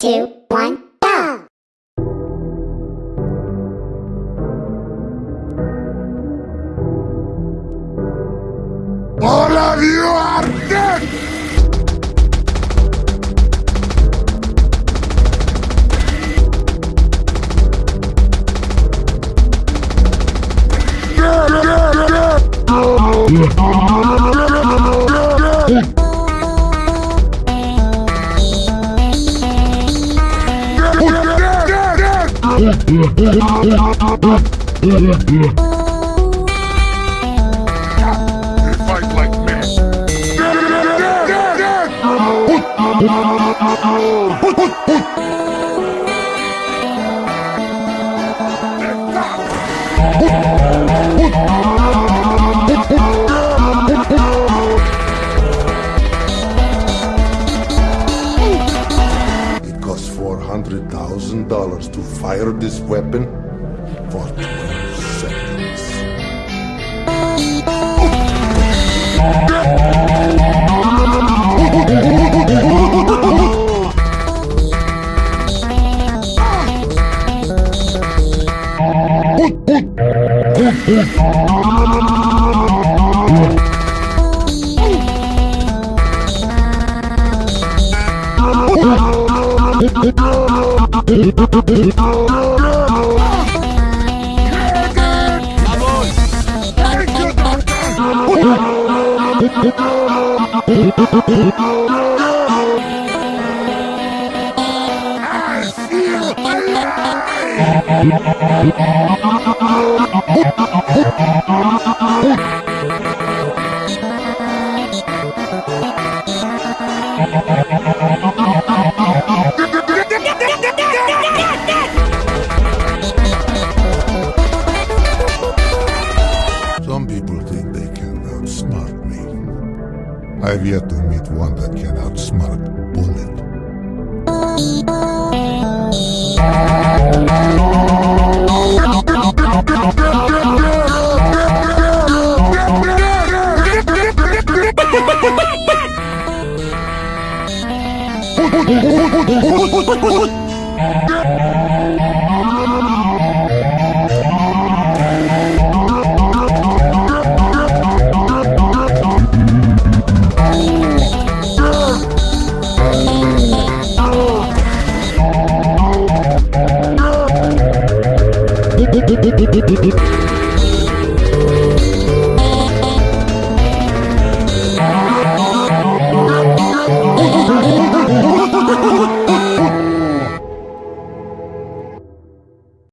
two, one, fight like men. It $400,000 to fire this weapon for 12 seconds. I feel alive! I've yet to meet one that can outsmart Bullet. Oh,